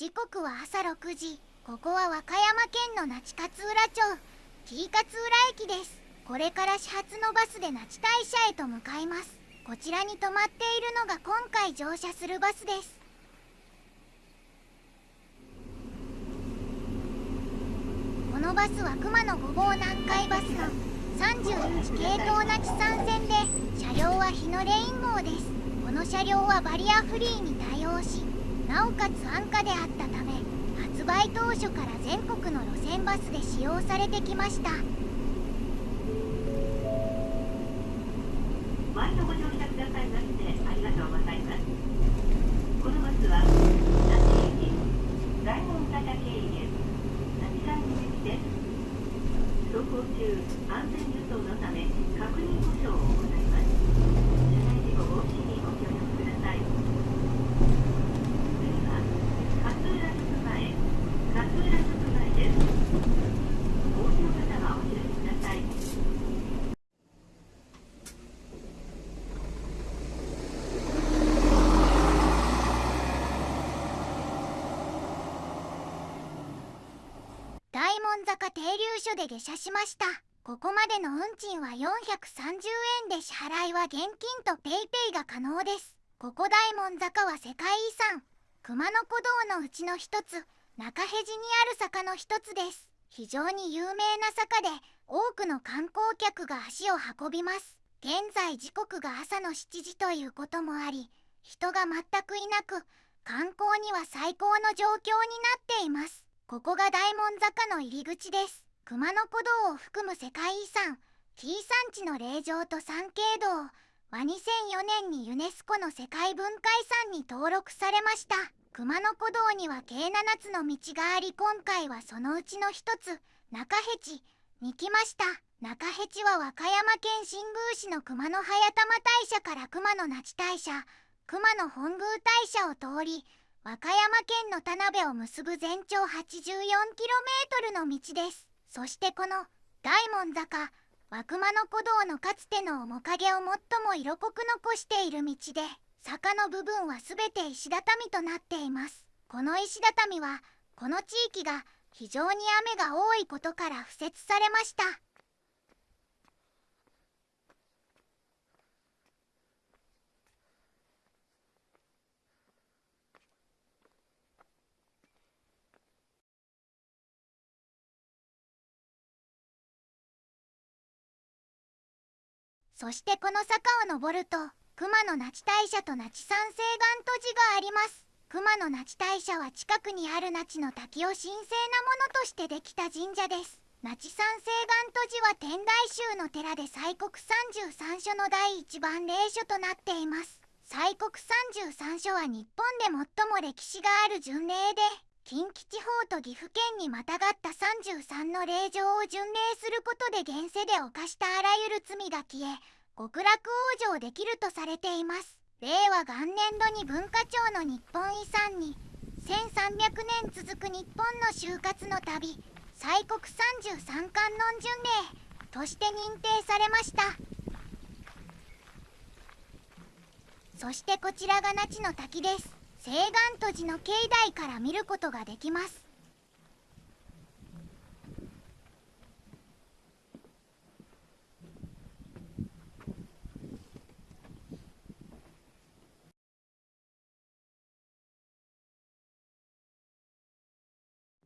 時刻は朝6時。ここは和歌山県の那智勝浦町。T 勝浦駅です。これから始発のバスで那智大社へと向かいます。こちらに止まっているのが今回乗車するバスです。このバスは熊野五号南海バスの31系統那智山線で車両は日のレイン号です。この車両はバリアフリーに対応しなおかつ安価であったため発売当初から全国の路線バスで使用されてきました。毎度ご乗車くださいましてありがとうございます。このバスは那智駅大門坂経由那智山口です走行中安全輸送のため確認故障を行います車内事故防止にご協力ください次は勝浦直前勝浦直前ですお降りの方はお知らせください大門坂停留所で下車しました。ここまでの運賃は430円で支払いは現金と PayPay が可能です。ここ大門坂は世界遺産。熊野古道のうちの一つ。中辺路にある坂の一つです。非常に有名な坂で多くの観光客が足を運びます。現在時刻が朝の7時ということもあり人が全くいなく観光には最高の状況になっています。ここが大門坂の入り口です。熊野古道を含む世界遺産 T 山地の霊場と参詣道は2004年にユネスコの世界文化遺産に登録されました。熊野古道には計7つの道があり今回はそのうちの一つ中辺地。に来ました。中辺地は和歌山県新宮市の熊野早玉大社から熊野那智大社熊野本宮大社を通り和歌山県の田辺を結ぶ全長 84km の道です。そしてこの大門坂和熊野古道のかつての面影を最も色濃く残している道で坂の部分は全て石畳となっています。この石畳はこの地域が非常に雨が多いことから敷設されました。そしてこの坂を登ると熊野那智大社と那智山西岸都寺があります。熊野那智大社は近くにある那智の滝を神聖なものとしてできた神社です。那智山西岸都寺は天台宗の寺で西国33所の第一番霊所となっています。西国33所は日本で最も歴史がある巡礼で近畿地方と岐阜県にまたがった33の霊場を巡礼することで現世で犯したあらゆる罪が消え極楽往生できるとされています。令和元年度に文化庁の日本遺産に1300年続く日本の就活の旅西国33観音巡礼として認定されました。そしてこちらが那智の滝です。西岸都寺の境内から見ることができます。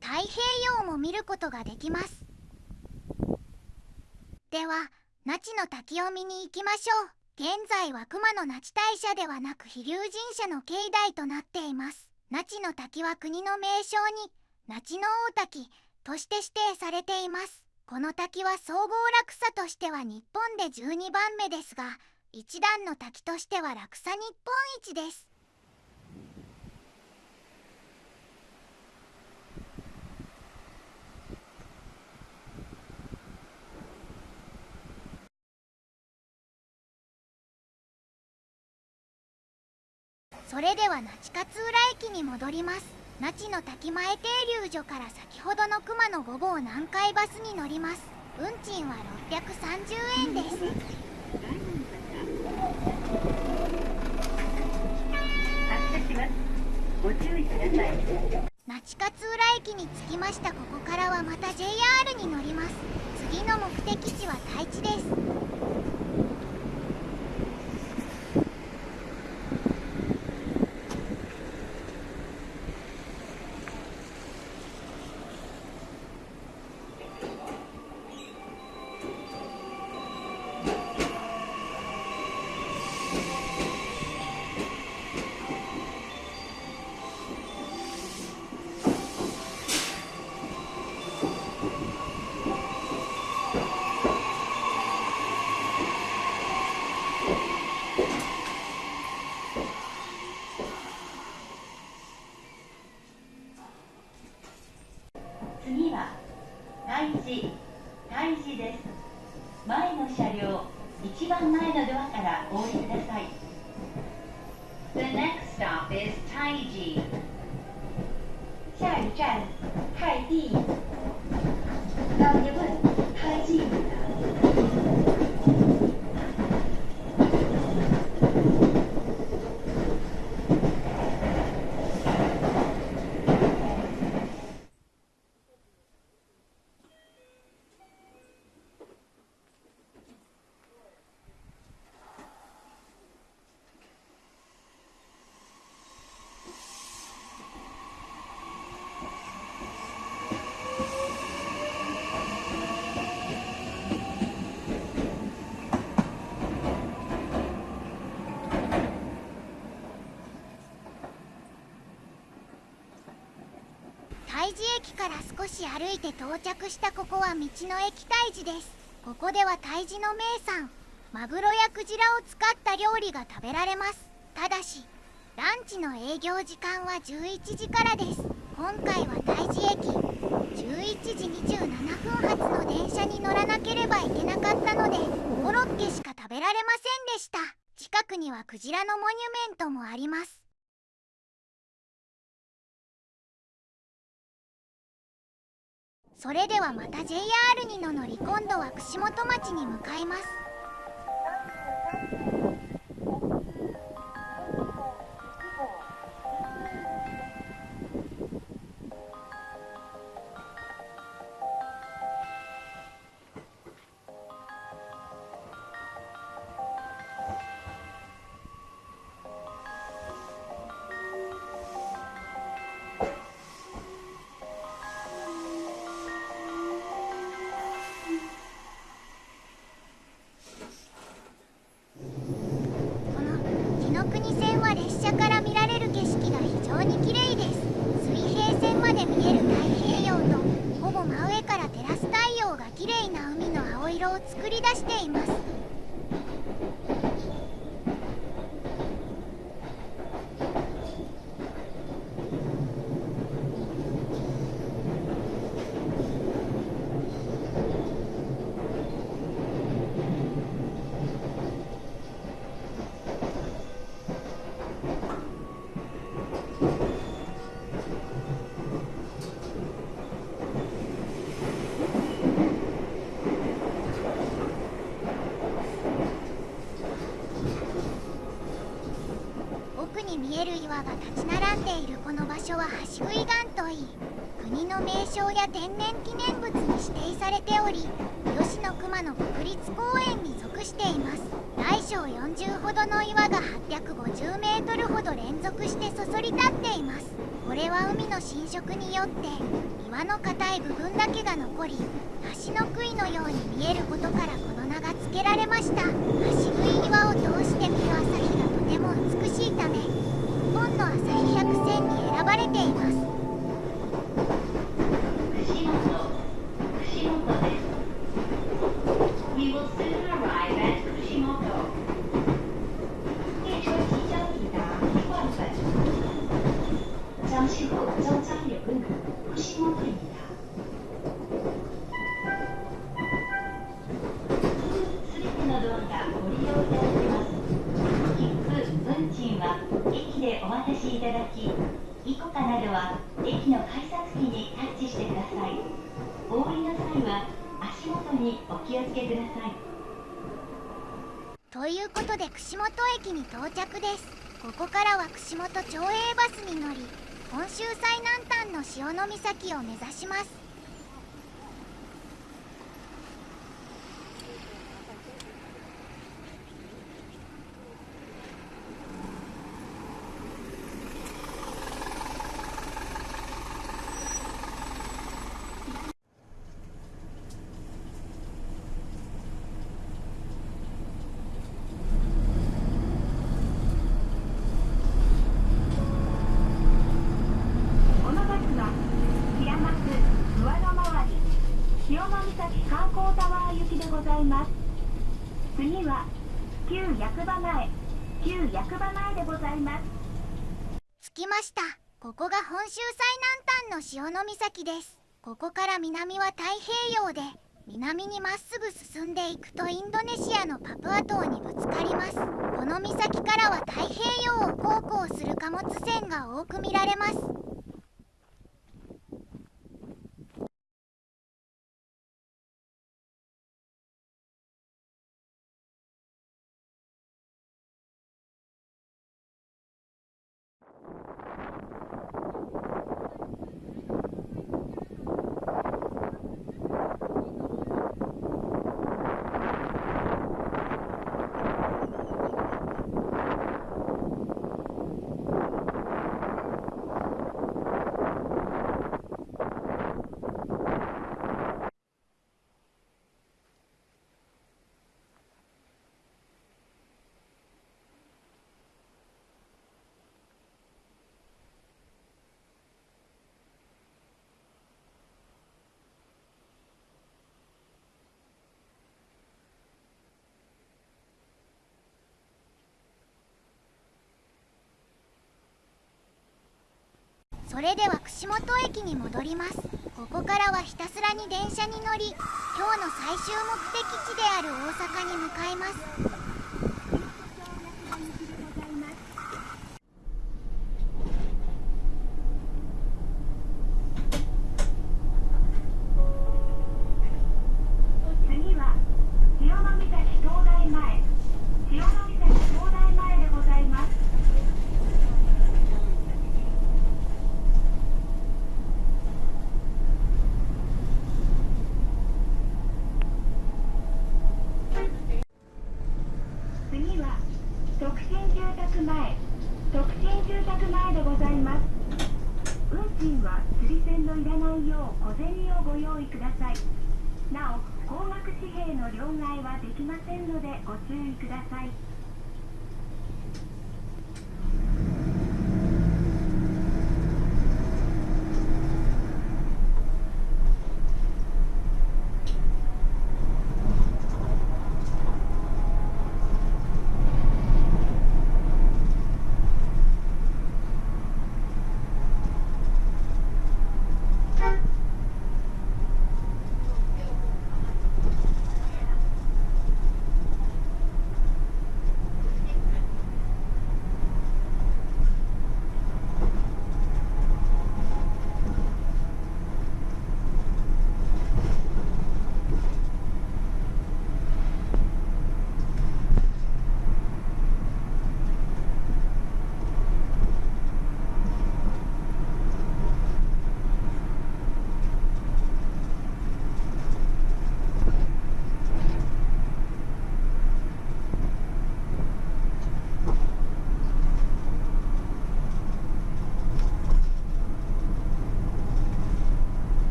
太平洋も見ることができます。では那智の滝を見に行きましょう。現在は熊野那智大社ではなく飛龍神社の境内となっています。那智の滝は国の名勝に那智の大滝として指定されています。この滝は総合落差としては日本で12番目ですが一段の滝としては落差日本一です。それでは那智勝浦駅に戻ります。那智の滝前停留所から先ほどの熊野5号南海バスに乗ります。運賃は630円です。那智勝浦駅に着きました。ここからはまた JR に乗ります。次の目的地は太地です。下一站泰地。治駅から少し歩いて到着したここは道の駅太治です。ここでは太治の名産マグロやクジラを使った料理が食べられます。ただしランチの営業時間は11時からです。今回は太治駅11時27分発の電車に乗らなければいけなかったのでコロッケしか食べられませんでした。近くにはクジラのモニュメントもあります。それではまた JR にの乗り今度は串本町に向かいます。見える岩が立ち並んでいるこの場所は橋杭岩といい国の名勝や天然記念物に指定されており吉野熊野国立公園に属しています。大小40ほどの岩が850メートルほど連続してそそり立っています。これは海の浸食によって岩の硬い部分だけが残り橋の杭のように見えることからこの名が付けられました。橋杭岩を通して見る朝at 串本列车即将抵达一万分。잠시 후 정착역은 후시모토입니다。 ここからは串本町営バスに乗り本州最南端の潮岬を目指しますこのバスは平松上野回り潮岬観光タワー行きでございます次は旧役場前旧役場前でございます着きましたここが本州最南端の潮岬です。ここから南は太平洋で南にまっすぐ進んでいくとインドネシアのパプア島にぶつかります。この岬からは太平洋を航行する貨物船が多く見られます。それでは串本駅に戻ります。ここからはひたすらに電車に乗り今日の最終目的地である大阪に向かいます次は潮岬灯台前潮岬灯台前でございます次は特進住宅前特進住宅前でございます運賃は釣り銭のいらないよう小銭をご用意くださいなお高額紙幣の両替はできませんのでご注意ください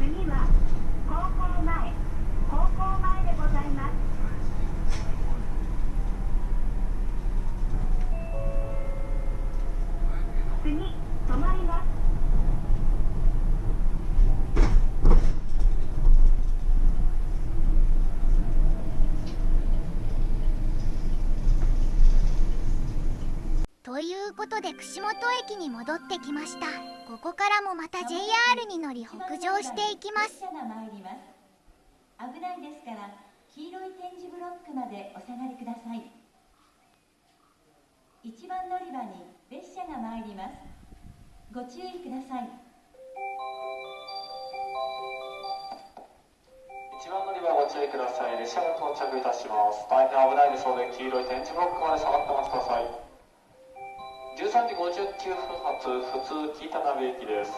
次は高校前高校前でございます次止まりますということで串本駅に戻ってきました。ここからもまた JR に乗り北上していきます。危ないですから黄色い点字ブロックまでお下がりください。一番乗り場に列車が参ります。ご注意ください。一番乗り場ご注意ください。列車が到着いたします。大変危ないですので、黄色い点字ブロックまで下がってお待ちください。13時59分発普通北田辺駅です。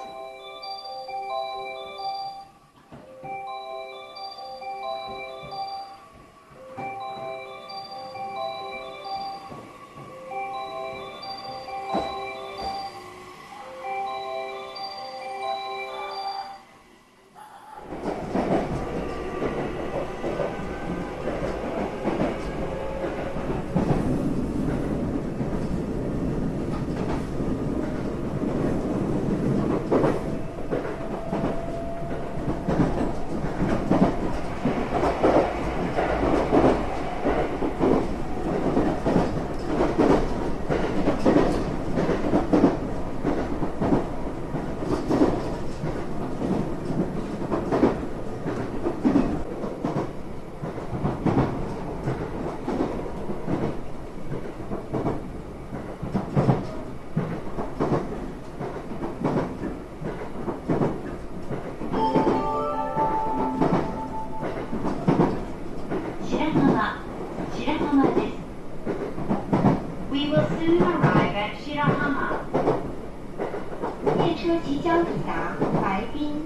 车即将抵達白滨。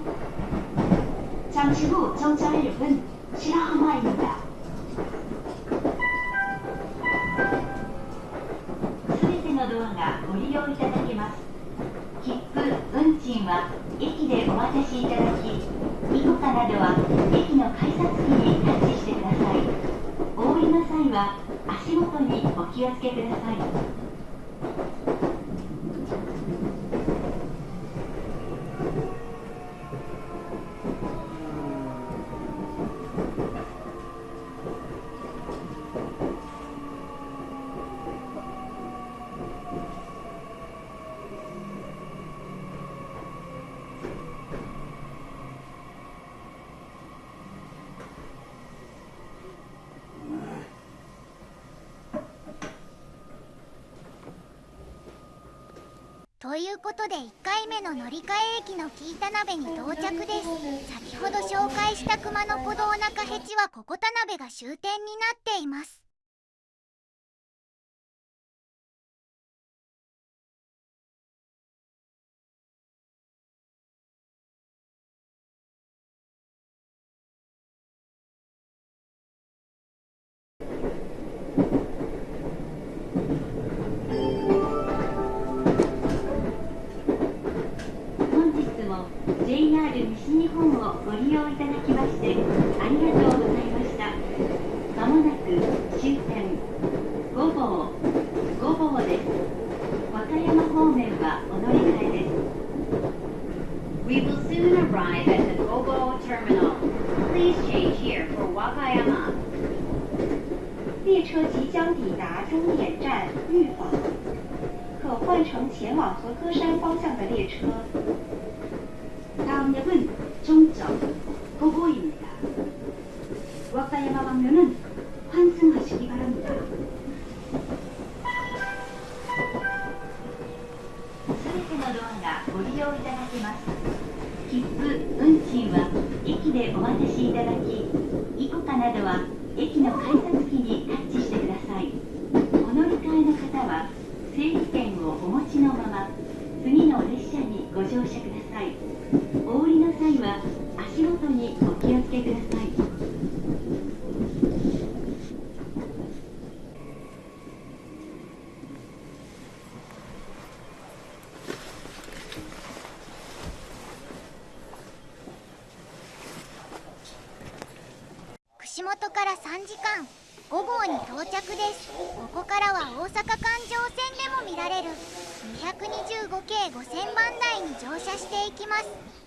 잠시 후 정차역은 시라하마입니다. すべてのドアがご利用いただけます切符運賃は駅でお渡しいただきイコカなどは駅の改札機にタッチしてくださいお降りの際は足元にお気をつけください ということで1回目の乗り換え駅のキイタ鍋に到着です。先ほど紹介した熊野古道中ヘチはここ田辺が終点になっています。We will soon arrive at the Gobo Terminal. Please change here for Wakayama. 列车即将抵达终点站玉坊，可换乘前往和歌山方向的列车。 다음 역은 종점 고고입니다. 와카야마 방면은 していきます。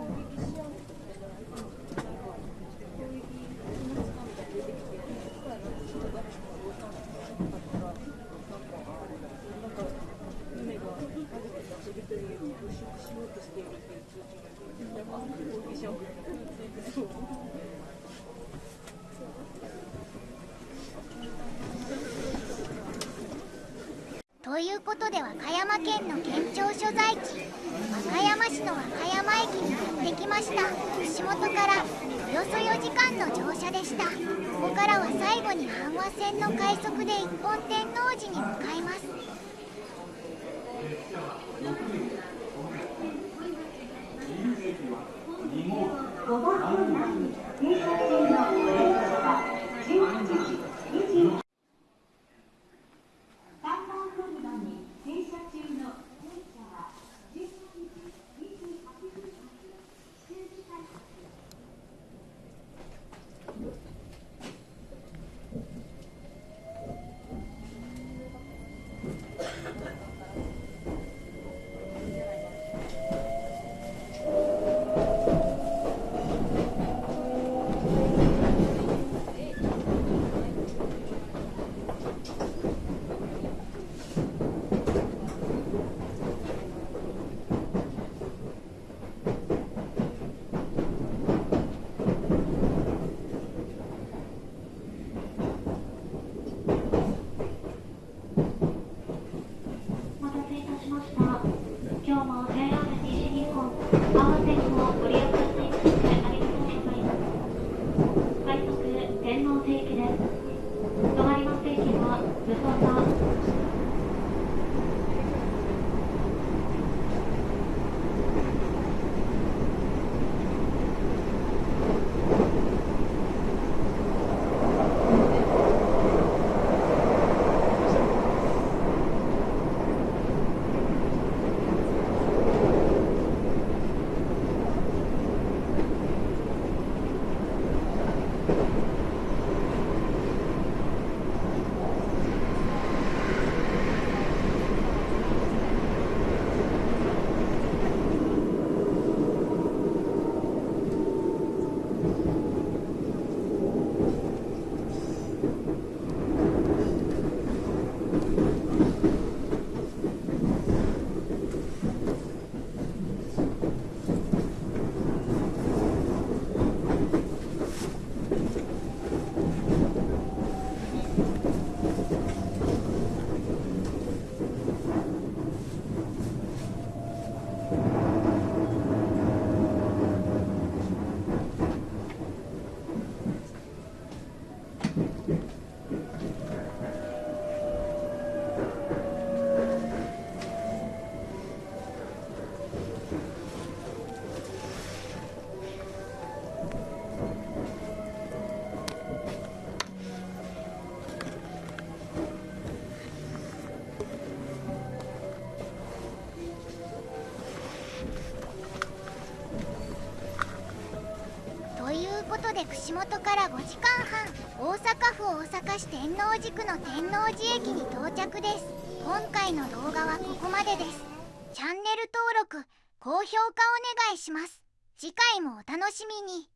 でした。ここからは最後に阪和線の快速で一本天王寺に向かいます。串本から5時間半大阪府大阪市天王寺区の天王寺駅に到着です。今回の動画はここまでです。チャンネル登録高評価お願いします。次回もお楽しみに。